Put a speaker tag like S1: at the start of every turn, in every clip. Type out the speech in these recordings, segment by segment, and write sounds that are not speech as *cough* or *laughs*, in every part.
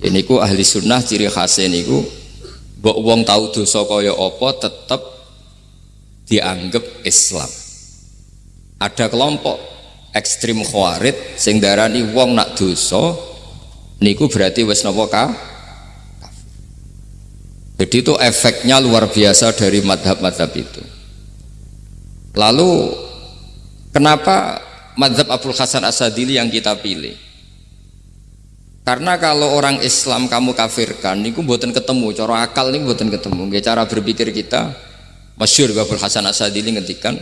S1: Ini ku ahli sunnah ciri khasnya niku mbok wong tahu dosa kaya apa tetap dianggap Islam. Ada kelompok ekstrim khawarid sing darani wong nak dosa niku berarti wis napa jadi itu efeknya luar biasa dari madhab-madhab itu. Lalu kenapa madhab Abdul Hasan Asadili yang kita pilih karena kalau orang Islam kamu kafirkan niku buatan ketemu. Cara akal nih buatan ketemu. Cara berpikir kita masyur Abdul Hasan Asadili ngetikan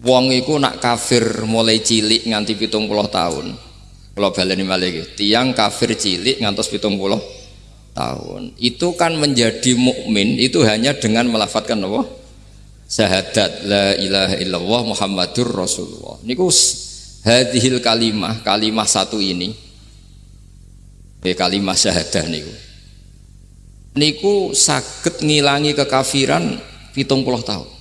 S1: wong iku nak kafir mulai cilik nganti pitung puluh tahun. Kalau baleni malih tiang kafir cilik ngantos pitung puluh tahun. Itu kan menjadi mukmin itu hanya dengan melafatkan apa syahadat la ilaha illallah muhammadur rasulullah. Niku hadhil kalimah kalimah satu ini eh, kalimah syahadah niku niku sakit ngilangi kekafiran pitung puluh tahun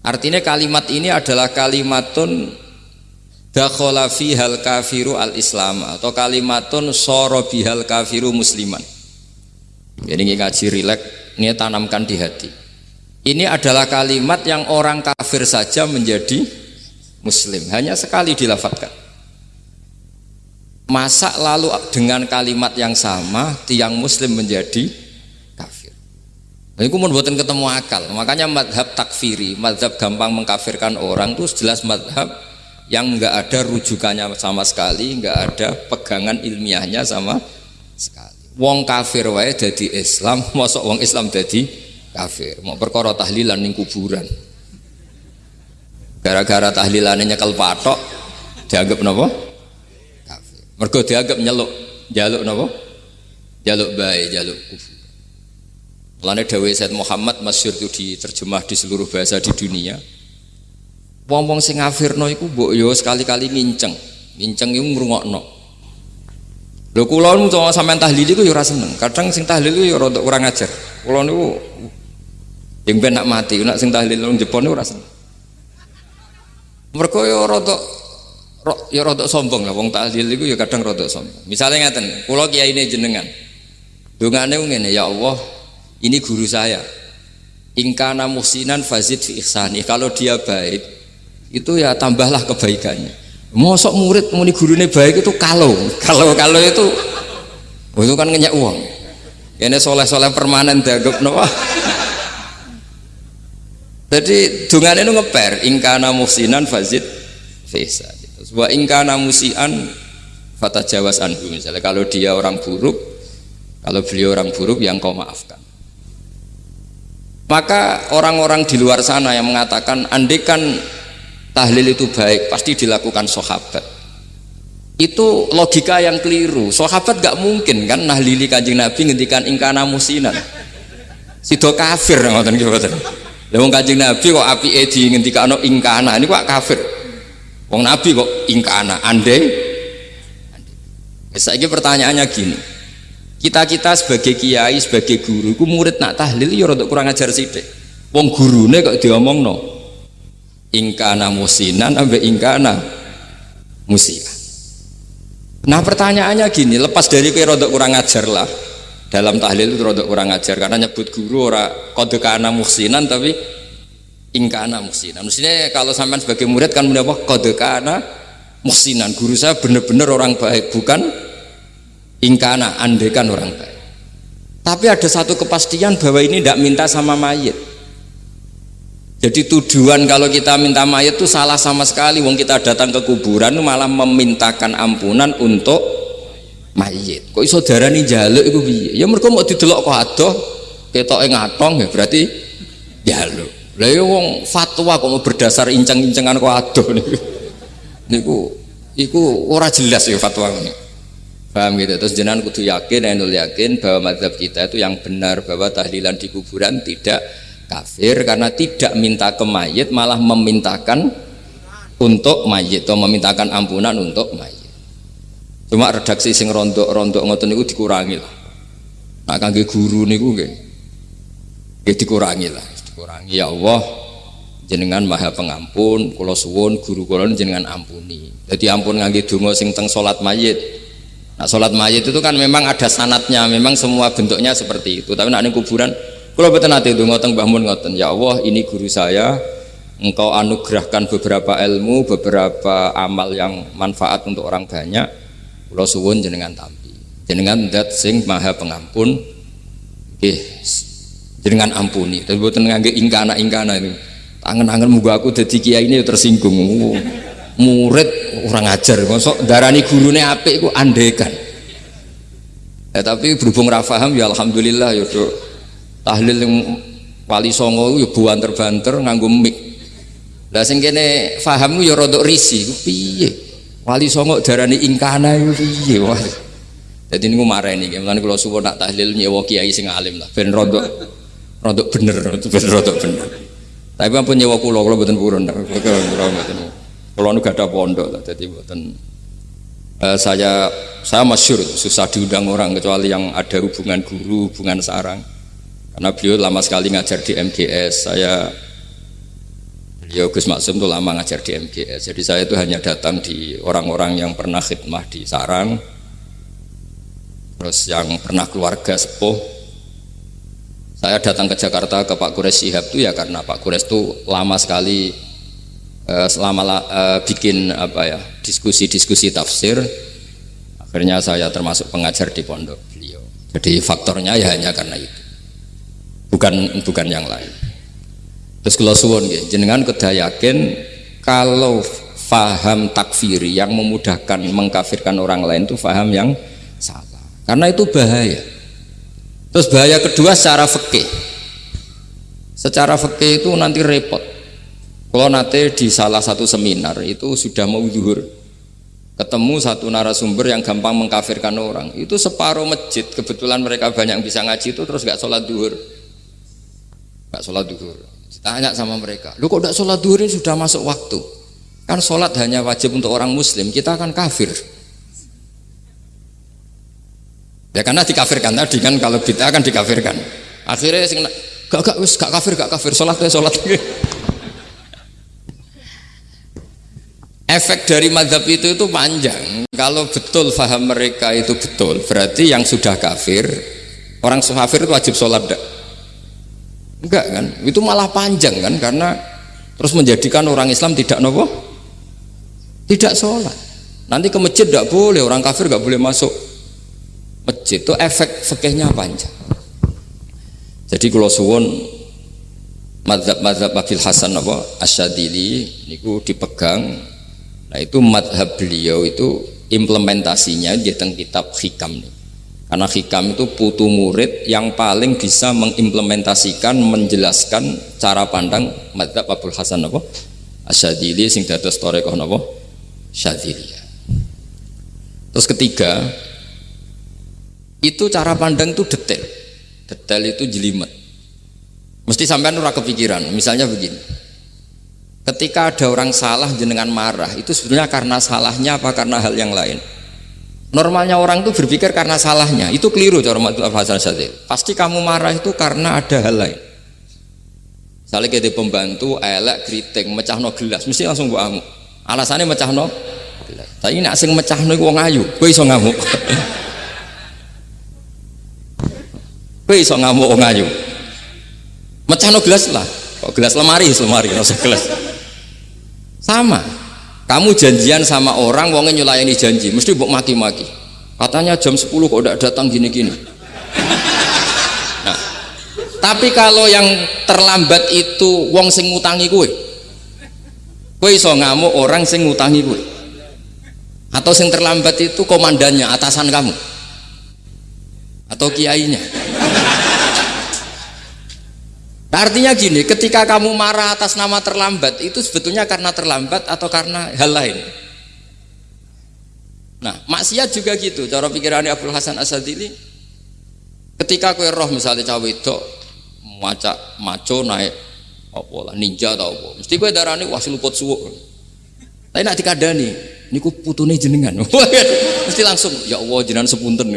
S1: Artinya kalimat ini adalah kalimatun dakhala hal kafiru al islam atau kalimatun soro bihal kafiru musliman. Jadi ngaji rilek, ini tanamkan di hati. Ini adalah kalimat yang orang kafir saja menjadi muslim, hanya sekali dilafatkan. Masa lalu dengan kalimat yang sama tiang muslim menjadi ini pun buatan ketemu akal. Makanya madhab takfiri, madhab gampang mengkafirkan orang itu jelas madhab yang enggak ada rujukannya sama sekali, enggak ada pegangan ilmiahnya sama sekali. Wong kafir wae jadi Islam, *laughs* masuk wong Islam jadi kafir. Mau perkara tahlilan ning kuburan. Gara-gara tahlilan nyekel patok dianggap napa? Mergo dianggap nyeluk, jaluk napa? Jaluk baik, jaluk kufur. Mulane Dawei Said Muhammad masyur itu diterjemah di seluruh bahasa di dunia. Wong-wong sing ngafirno iku mbok sekali-kali nginceng. Nginceng iku ngrungokno. Lho kula nu sampean tahlil iku yo ora seneng. Kadang sing tahlil yo rada kurang ajar. Kula niku yang ben nak mati, nak sing tahlil nang Jepang ora seneng. Mergo yo rada ya rada sombong lah wong tahlil iku ya kadang rada sombong. Misalnya ngaten, kula kiyaine jenengan. Dongane ngene, ya Allah, ini guru saya. Ingkana musinan fazid fi ihsani. Kalau dia baik itu ya tambahlah kebaikannya. Mosok murid muni gurunya baik itu kalau kalau kalau itu. Oh, itu kan ngenyak uang. Ini soleh-soleh permanen dianggap nopo jadi dungan itu ngeper ingkana musinan fazid fisa sebuah ingkana musian fata jawas anhu. Misalnya kalau dia orang buruk kalau beliau orang buruk yang kau maafkan. Maka orang-orang di luar sana yang mengatakan andekan tahlil itu baik pasti dilakukan sahabat. Itu logika yang keliru. Sahabat gak mungkin kan nahlili kanjeng nabi ngendikan ingkana musinan sido kafir ngoten gitu Wong kanjeng nabi kok api edi ngendikano ingkana ini kok kafir wong nabi kok ingkana andai saya pertanyaannya gini kita-kita sebagai kiai, sebagai guru, ku murid nak tahlil ya rada kurang ajar sithik. Wong gurune kok diomongno. Ingkana musinan ambe ingkana musia. Nah pertanyaannya gini, lepas dari kira rada kurang ajar lah. Dalam tahlil itu rada kurang ajar karena nyebut guru ora kode kana musinan tapi ingkana musinan. Maksudnya kalau sampean sebagai murid kan mendapat kode kana musinan. Guru saya benar-benar orang baik, bukan ingkana andekan orang baik. Tapi ada satu kepastian bahwa ini tidak minta sama mayit. Jadi tujuan kalau kita minta mayit itu salah sama sekali. Wong kita datang ke kuburan malah memintakan ampunan untuk mayit. Kok iso darani jaluk itu ya mereka mau didelok kok adoh ketoke ngatong ya berarti jaluk lah ya wong fatwa kok mau berdasar inceng-incengan kok adoh niku niku iku ora jelas ya fatwa ini Paham gitu. Terus jenengan kudu yakin, enul yakin bahwa madhab kita itu yang benar bahwa tahlilan di kuburan tidak kafir karena tidak minta ke mayit malah memintakan untuk mayit atau memintakan ampunan untuk mayit. Cuma redaksi sing rontok-rontok ngoten niku dikurangi lah. Nah kangge guru niku nggih. Nggih dikurangi lah, dikurangi ya Allah jenengan maha pengampun kula suwun guru kula jenengan ampuni. Jadi ampun ngangge donga sing teng salat mayit Nah, sholat mayit itu kan memang ada sanatnya, memang semua bentuknya seperti itu. Tapi nak kuburan, kalau betul nanti itu ngotong bangun ngoten, ya Allah ini guru saya, engkau anugerahkan beberapa ilmu, beberapa amal yang manfaat untuk orang banyak. Kalau suwun jenengan tampi, jenengan dat sing maha pengampun, eh, jenengan ampuni. Tapi buat ngangge ingkana ingkana ini, tangan-tangan muga aku jadi kiai ini tersinggung. Murid orang ajar. Masuk darani gurune apik ku andekan. Ya tapi berhubung rafaham ya alhamdulillah ya do tahlil yang wali songo ya banter-banter nganggo mik lah sing kene paham ya rodok risi ku piye? Wali songo darani ingkana ku piye? Jadi ini marah ini mulane kalau suwun nak tahlil nyewa kiai sing alim lah. Ben rodok rodok bener ben rodok bener tapi ampun nyewa mboten purun kula mboten kalau nu gak ada pondok, jadi buatan uh, saya saya masyur susah diundang orang kecuali yang ada hubungan guru, hubungan sarang. Karena beliau lama sekali ngajar di MGS. Saya beliau Gus Maksum itu lama ngajar di MGS. Jadi saya itu hanya datang di orang-orang yang pernah khidmah di sarang, terus yang pernah keluarga sepuh. Saya datang ke Jakarta ke Pak Kures Sihab itu ya karena Pak Kures itu lama sekali Eh, selama uh, bikin apa ya diskusi-diskusi tafsir. Akhirnya saya termasuk pengajar di pondok beliau. Jadi faktornya ya hanya karena itu. Bukan bukan yang lain. Terus kalau suwon jenengan kedah yakin kalau faham takfiri yang memudahkan mengkafirkan orang lain itu faham yang salah. Karena itu bahaya terus bahaya kedua secara fikih secara fikih itu nanti repot kalau nanti di salah satu seminar itu sudah mau zuhur, ketemu satu narasumber yang gampang mengkafirkan orang, itu separuh masjid kebetulan mereka banyak yang bisa ngaji itu terus gak sholat duhur, gak sholat duhur. Tanya sama mereka, lu kok gak sholat duhur ini sudah masuk waktu? Kan sholat hanya wajib untuk orang muslim, kita akan kafir. Ya karena dikafirkan tadi kan kalau kita akan dikafirkan. Akhirnya gak gak wis gak kafir gak kafir sholat sholat. Efek dari madhab itu itu panjang. Kalau betul faham mereka itu betul berarti yang sudah kafir orang kafir itu wajib sholat enggak? enggak kan? Itu malah panjang kan karena terus menjadikan orang Islam tidak nopo? Tidak sholat. Nanti ke masjid tidak boleh orang kafir nggak boleh masuk masjid itu efek fikihnya panjang jadi kalau suwon madhab-madhab Abil Hasan apa asyadili niku dipegang Nah itu madhab beliau itu implementasinya di tentang kitab hikam nih. Karena hikam itu putu murid yang paling bisa mengimplementasikan, menjelaskan cara pandang madhab Abdul Hasan apa? Asyadili sing dados torekoh apa? Syadili. Terus ketiga, itu cara pandang itu detail. Detail itu jelimet. Mesti sampai nurah kepikiran. Misalnya begini Ketika ada orang salah jenengan marah, itu sebenarnya karena salahnya apa karena hal yang lain? Normalnya orang itu berpikir karena salahnya, itu keliru cara Hasan Sadil. Pasti kamu marah itu karena ada hal lain. Misalnya kita pembantu, elek, kritik, mecah no gelas, mesti langsung buat. Alasannya mecah no. Tapi ini asing mecah no wong ayu, gue iso ngamuk. *laughs* gue iso ngamuk wong ayu. Mecah no gelas lah, kok gelas lemari, lemari, rasa gelas. Sama. Kamu janjian sama orang wongnya nyulayani janji. Mesti buat maki-maki. Katanya jam 10 kok udah datang gini-gini. Nah tapi kalau yang terlambat itu wong sing ngutangi kue kue iso ngamuk orang sing ngutangi kue atau sing terlambat itu komandannya atasan kamu. Atau kiainya Nah, artinya gini, ketika kamu marah atas nama terlambat, itu sebetulnya karena terlambat atau karena hal lain. Nah, maksiat juga gitu. Cara pikirannya Abdul Hasan Asadili, ketika kue roh misalnya cawe itu maca maco naik apa lah ninja atau apa, mesti kue darahnya wah luput suwuk. Tapi nak dikadani, niku putune jenengan. *laughs* mesti langsung ya Allah jenengan sepunten.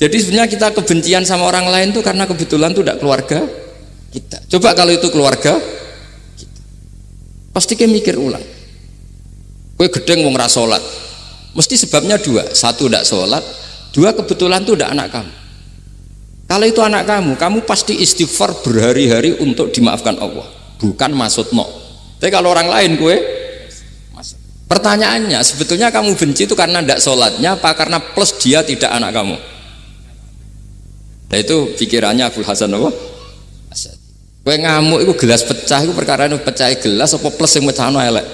S1: Jadi sebenarnya kita kebencian sama orang lain tuh karena kebetulan tuh tidak keluarga kita. Coba kalau itu keluarga kita. Pasti kayak mikir ulang. Kue gedeng mau ngerasolat. Mesti sebabnya dua. Satu tidak sholat, dua kebetulan itu tidak anak kamu. Kalau itu anak kamu, kamu pasti istighfar berhari-hari untuk dimaafkan Allah. Bukan maksud no. Tapi kalau orang lain gue, pertanyaannya sebetulnya kamu benci itu karena tidak sholatnya apa karena plus dia tidak anak kamu? Nah itu pikirannya Abu Hasan apa? Gue ngamuk itu gelas pecah itu perkara itu pecah gelas apa plus yang pecah elek.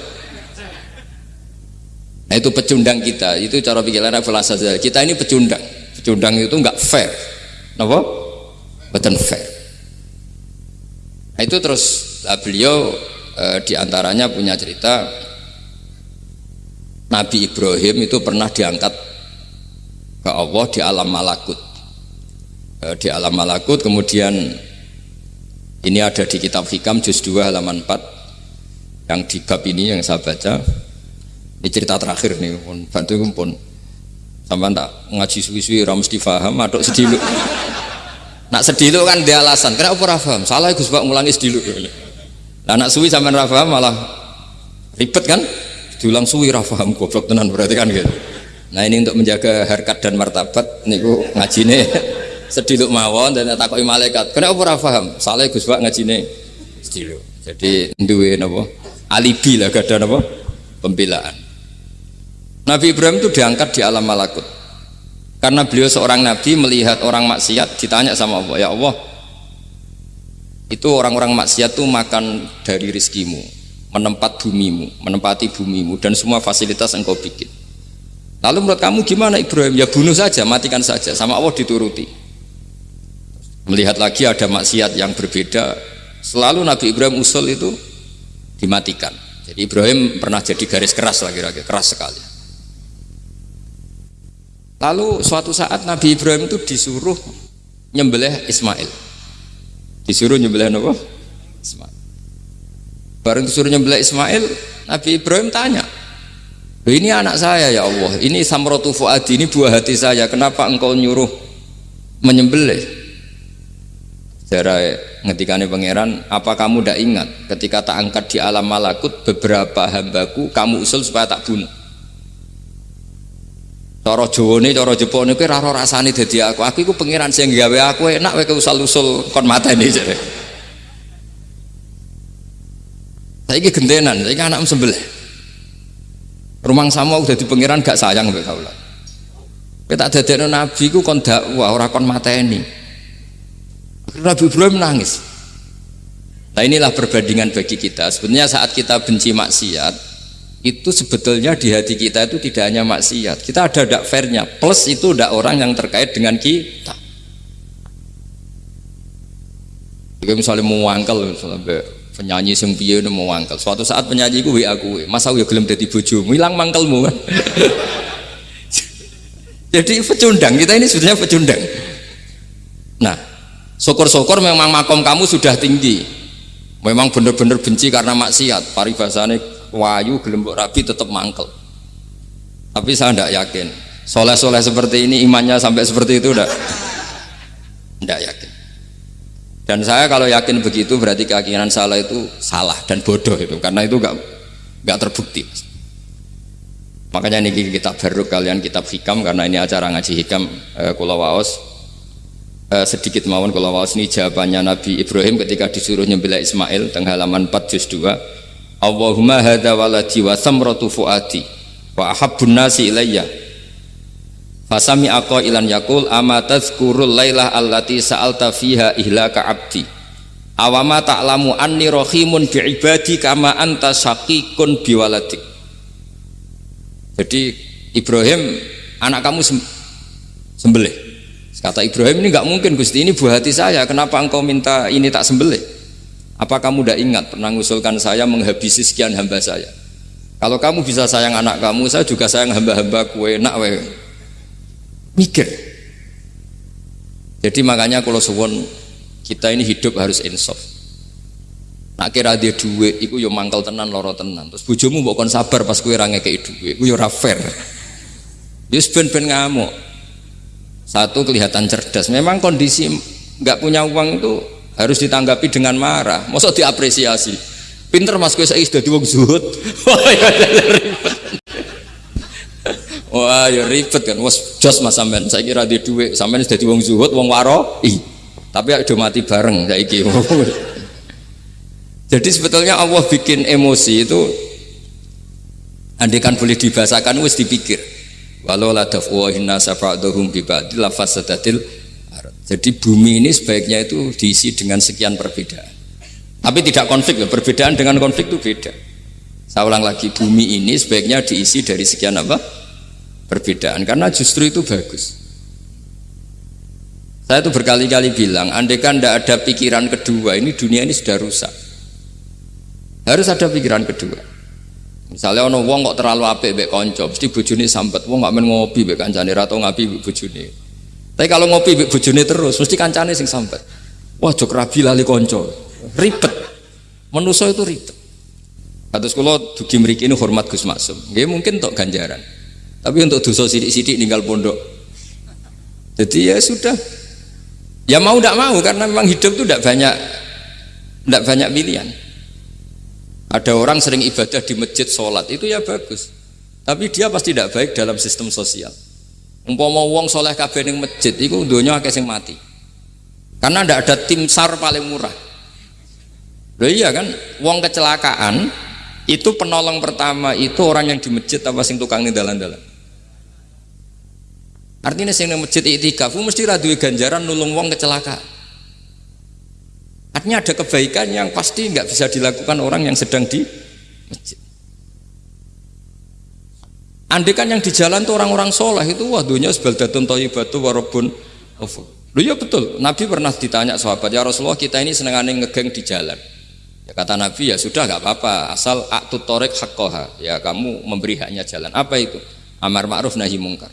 S1: Nah itu pecundang kita, itu cara pikiran Hasan. Kita ini pecundang. Pecundang itu nggak fair. Kenapa? Betul fair. Nah itu terus lah beliau e, di antaranya punya cerita Nabi Ibrahim itu pernah diangkat ke Allah di alam malakut Eh, di alam malakut kemudian ini ada di kitab Hikam juz 2 halaman 4 yang di bab ini yang saya baca. Ini cerita terakhir nih pun bantu pun sampai tak ngaji suwi-suwi ram mesti paham aduk sedilu *laughs* nak sedilu kan dia alasan. Kenapa ora paham? Salah Gus Pak ngulangi sedilu lah nak suwi sampean ra malah ribet kan? Diulang suwi ra paham goblok tenan berarti kan gitu. Nah ini untuk menjaga harkat dan martabat niku ngajine sediluk mawon dan takoki malaikat. Kenapa ora paham? Salah Gus Pak ngajine. Sediluk. Jadi duwe napa? Alibi lah gak ada pembelaan. Nabi Ibrahim itu diangkat di alam malakut. Karena beliau seorang nabi melihat orang maksiat ditanya sama Allah ya Allah itu orang-orang maksiat tuh makan dari rizkimu menempat bumimu menempati bumimu dan semua fasilitas engkau bikin. Lalu menurut kamu gimana Ibrahim? Ya bunuh saja matikan saja. Sama Allah dituruti melihat lagi ada maksiat yang berbeda selalu Nabi Ibrahim usul itu dimatikan. Jadi Ibrahim pernah jadi garis keras lagi-lagi keras sekali. Lalu suatu saat Nabi Ibrahim itu disuruh nyembelih Ismail. Disuruh nyembelih apa? Ismail. Bareng disuruh nyembelih Ismail Nabi Ibrahim tanya ini anak saya ya Allah. Ini samrotu fuadi ini buah hati saya. Kenapa engkau nyuruh menyembelih Cara ngetikane pangeran, apa kamu tidak ingat ketika tak angkat di alam malakut beberapa hambaku kamu usul supaya tak bunuh. Cara Jawane, cara Jepone kuwi ora rasane dadi aku. Aku iku pangeran sing gawe aku enak kowe usul-usul kon mateni jare. Saiki gentenan, saiki anak sembelih. Rumang sama udah di pangeran gak sayang mbek kaula. Kowe tak nabi ku kon dakwah ora kon mateni. Nabi Ibrahim nangis. Nah inilah perbandingan bagi kita. Sebenarnya saat kita benci maksiat, itu sebetulnya di hati kita itu tidak hanya maksiat. Kita ada dak fairnya. Plus itu dak orang yang terkait dengan kita. Jika misalnya mau wangkel, misalnya penyanyi sing piye mau wangkel. Suatu saat penyanyi gue WA gue, masa gue gelem dadi bojomu, hilang mangkelmu kan. *laughs* Jadi pecundang, kita ini sebetulnya pecundang. Nah, syukur-syukur memang makom kamu sudah tinggi. Memang benar-benar benci karena maksiat. Paribasane wayu gelembok rabi tetap mangkel. Tapi saya tidak yakin. Soleh-soleh seperti ini imannya sampai seperti itu tidak tidak yakin. Dan saya kalau yakin begitu berarti keyakinan salah itu salah dan bodoh itu. Karena itu gak gak terbukti. Makanya ini kitab baru kalian kitab hikam karena ini acara ngaji hikam eh, kulawaos uh, sedikit mawon kalau wawas ini jawabannya Nabi Ibrahim ketika disuruh nyembelih Ismail tengah halaman 4 juz 2 Allahumma hadha waladi wa samratu fuadi wa ahabbun nasi ilayya. Fasami ako ilan yakul ama tazkurul laylah allati sa'alta fiha ihlaka abdi? Awama ta'lamu anni rohimun bi'ibadi kama anta syakikun biwaladik jadi Ibrahim anak kamu sembelih Kata Ibrahim ini nggak mungkin Gusti ini buah hati saya. Kenapa engkau minta ini tak sembelih? Apa kamu tidak ingat pernah mengusulkan saya menghabisi sekian hamba saya? Kalau kamu bisa sayang anak kamu, saya juga sayang hamba-hamba kue nak we. Mikir. Jadi makanya kalau suwon kita ini hidup harus insaf. Nak kira dia duit, iku yo mangkal tenan loro tenan. Terus bujumu bukan sabar pas kue range kayak duit, iku yo. Yus ben ben ngamuk. Satu kelihatan cerdas. Memang kondisi nggak punya uang itu harus ditanggapi dengan marah. Masa diapresiasi. Pinter mas gue saya sudah diwong zuhud. *laughs* *laughs* Wah, ya ribet kan. Was jos Mas sampean. Saya kira di duit sampean sudah di wong zuhud, wong waro. Ih. Tapi udah mati bareng saiki. *laughs* Jadi sebetulnya Allah bikin emosi itu andikan boleh dibahasakan wis dipikir. Walau la dafwahin nasa ba'dhum bi ba'dil lafasadatil Jadi bumi ini sebaiknya itu diisi dengan sekian perbedaan. Tapi tidak konflik, perbedaan dengan konflik itu beda. Saya ulang lagi, bumi ini sebaiknya diisi dari sekian apa? Perbedaan, karena justru itu bagus. Saya itu berkali-kali bilang, andai kan tidak ada pikiran kedua, ini dunia ini sudah rusak. Harus ada pikiran kedua. Misalnya ono wong kok terlalu apik mbek kanca, mesti bojone sambat, wong gak men ngopi mbek kancane ra tau ngapi mbek bojone. Tapi kalau ngopi mbek bojone terus, mesti kancane sing sambat. Wah, jok rabi lali kanca. Ribet. Manusa itu ribet. Kados kula dugi mriki ini hormat Gus Maksum. Nggih mungkin untuk ganjaran. Tapi untuk dosa sidik-sidik tinggal pondok. Jadi ya sudah, Ya mau tidak mau karena memang hidup itu tidak banyak tidak banyak pilihan. Ada orang sering ibadah di masjid sholat itu ya bagus, tapi dia pasti tidak baik dalam sistem sosial. Umpama wong soleh kabeh ning masjid itu dunia akeh sing mati. Karena tidak ada tim sar paling murah. Loh iya kan, wong kecelakaan itu penolong pertama itu orang yang di masjid apa sing tukang nih dalan-dalan. Artinya sing nang masjid itikaf mesti ra ganjaran nulung wong kecelakaan. Artinya ada kebaikan yang pasti nggak bisa dilakukan orang yang sedang di masjid. Andai kan yang di jalan tuh orang-orang soleh itu wah dunia sebaldatun batu warobun Lu ya betul, Nabi pernah ditanya sahabat, ya Rasulullah kita ini senengane ngegeng di jalan. Ya kata Nabi ya sudah nggak apa-apa, asal aktu torek hakkoha, ya kamu memberi haknya jalan. Apa itu? Amar ma'ruf nahi mungkar.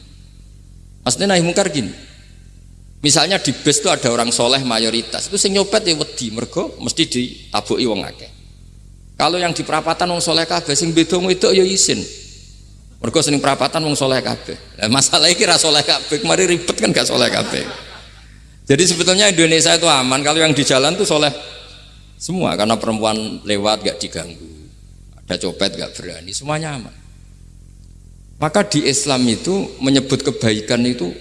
S1: Maksudnya nahi mungkar gini. Misalnya di bus itu ada orang soleh mayoritas, itu sing nyopet ya wedi, mergo mesti ditabuki wong akeh. Kalau yang di perapatan wong soleh kabeh, sing beda itu ya isin. Mergo sing perapatan wong soleh kabeh. Nah, masalah ini kira soleh kabeh, kemarin ribet kan gak soleh kabeh. Jadi sebetulnya Indonesia itu aman kalau yang di jalan tuh soleh semua karena perempuan lewat gak diganggu, ada copet gak berani, semuanya aman. Maka di Islam itu menyebut kebaikan itu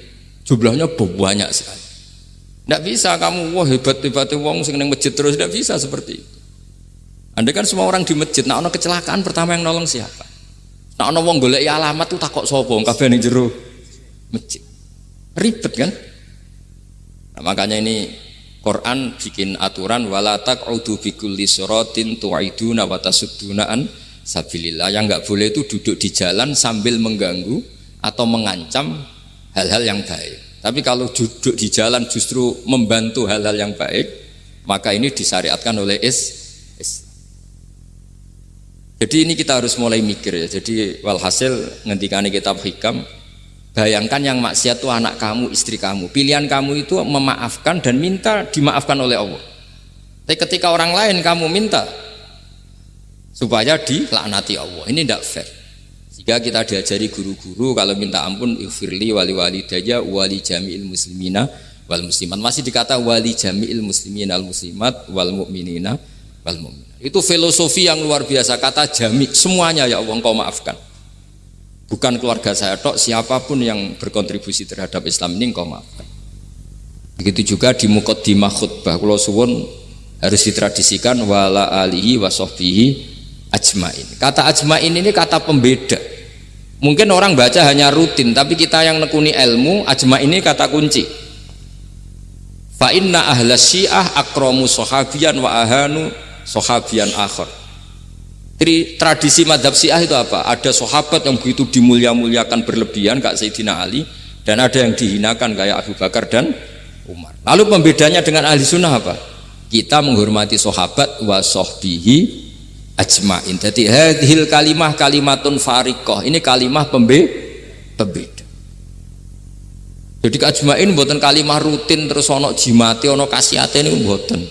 S1: jumlahnya banyak sekali. Tidak bisa kamu wah hebat hebat wong sing masjid terus tidak bisa seperti itu. Anda kan semua orang di masjid, nah ono kecelakaan pertama yang nolong siapa? Nah ono wong golek alamat tuh takut sopo, kabeh ning jero masjid. Ribet kan? Nah, makanya ini Quran bikin aturan wala taq'udu bi kulli siratin tu'iduna wa tasudduna an sabilillah yang nggak boleh itu duduk di jalan sambil mengganggu atau mengancam hal-hal yang baik. Tapi kalau duduk di jalan justru membantu hal-hal yang baik maka ini disyariatkan oleh is, is. jadi ini kita harus mulai mikir ya. Jadi walhasil ngentikani kitab hikam bayangkan yang maksiat itu anak kamu istri kamu. Pilihan kamu itu memaafkan dan minta dimaafkan oleh Allah. Tapi ketika orang lain kamu minta supaya dilaknati Allah. Ini tidak fair jika kita diajari guru-guru kalau minta ampun ighfirli wali wali daya wali jami'il muslimina wal muslimat. Masih dikata wali jami'il muslimin al muslimat wal mu'minina wal mu'minat. Itu filosofi yang luar biasa. Kata jami semuanya ya Allah engkau maafkan. Bukan keluarga saya tok siapa pun yang berkontribusi terhadap Islam ini engkau maafkan. Begitu juga di mukaddimah khutbah. Kalau suwun harus ditradisikan wala alihi wa sahbihi ajmain. Kata ajmain ini kata pembeda. Mungkin orang baca hanya rutin, tapi kita yang nekuni ilmu, ajmain ini kata kunci. Fa inna ahla syiah akromu sohabian wa ahanu sohabian akhir. Jadi tradisi madhab syiah itu apa? Ada sahabat yang begitu dimulia-muliakan berlebihan kak Sayyidina Ali dan ada yang dihinakan kayak Abu Bakar dan Umar. Lalu pembedanya dengan ahli sunnah apa? Kita menghormati sahabat wa sohbihi ajmain. Jadi hadhil kalimah kalimatun farikoh. Ini kalimah pembe pembeda. Jadi ajmain buatan kalimah rutin terus ono jimati ono kasiate ini buatan.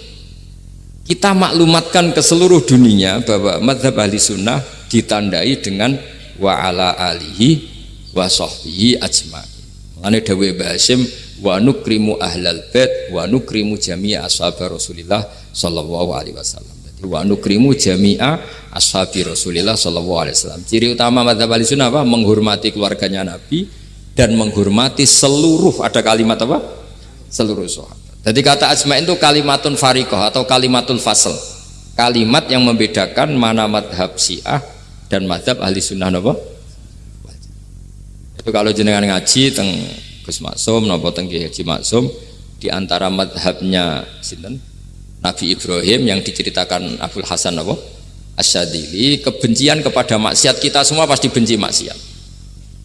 S1: Kita maklumatkan ke seluruh dunia bahwa madhab ahli sunnah ditandai dengan wa ala alihi wa sahbihi ajmain. Mengenai dawe Basim wa nukrimu ahlal bait wa nukrimu jami'a ashab Rasulillah sallallahu alaihi wasallam. Wa nukrimu jami'a ashabi Rasulillah sallallahu alaihi wasallam. Ciri utama madzhab Ahlussunnah apa? Menghormati keluarganya Nabi dan menghormati seluruh ada kalimat apa? Seluruh sahabat. Jadi kata asma'in itu kalimatun fariqah atau kalimatul fasl. Kalimat yang membedakan mana madhab syiah dan madhab ahli sunnah apa? Itu kalau jenengan ngaji teng Gus Maksum napa teng Haji Maksum di antara madhabnya sinten Nabi Ibrahim yang diceritakan Abdul Hasan apa? Asyadili kebencian kepada maksiat kita semua pasti benci maksiat.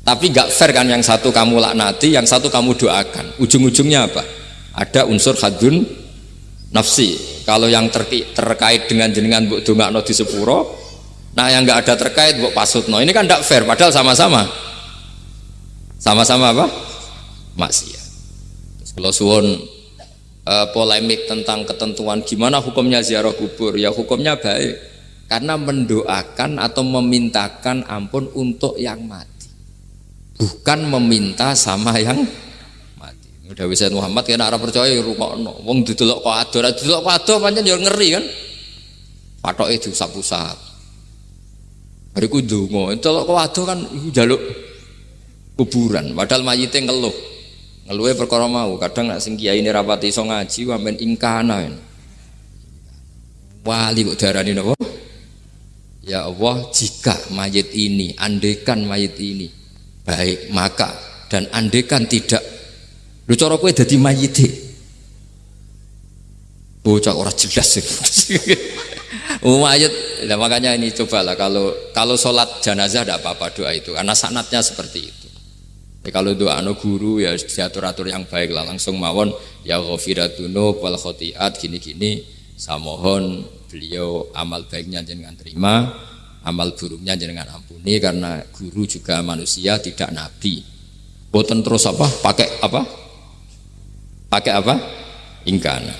S1: Tapi gak fair kan yang satu kamu laknati yang satu kamu doakan. Ujung-ujungnya apa? Ada unsur hadun nafsi. Kalau yang terkait dengan jenengan buk no di sepuro nah yang nggak ada terkait buk no ini kan tidak fair padahal sama-sama. Sama-sama apa? Maksiat. Kalau suwon uh, polemik tentang ketentuan gimana hukumnya ziarah kubur ya hukumnya baik karena mendoakan atau memintakan ampun untuk yang mati bukan meminta sama yang Udah bisa Muhammad kena arah percaya ya rungokno. Wong didelok kok ado, didelok kok ado pancen ya ngeri kan. Patoke diusap-usap. Bariku ndonga, delok kok ado kan iku njaluk kuburan, padahal mayite ngeluh. Ngeluhe perkara mau, kadang nek sing kiai ini rapati iso ngaji wamen ingkana. Wali kok darani napa? Ya Allah, jika mayit ini, andekan mayit ini baik, maka dan andekan tidak Lu cara kowe dadi mayite. Bocah ora jelas sih. *laughs* mayit, nah, makanya ini cobalah kalau kalau sholat jenazah tidak apa-apa doa itu karena sanatnya seperti itu. Ya, kalau doa no guru ya diatur-atur yang baik lah. Langsung mawon ya ghafiratunu wal khotiat gini-gini. Saya mohon beliau amal baiknya jangan terima amal buruknya jangan ampuni karena guru juga manusia tidak nabi. Boten terus apa? Pakai apa? Pakai apa? Ingkana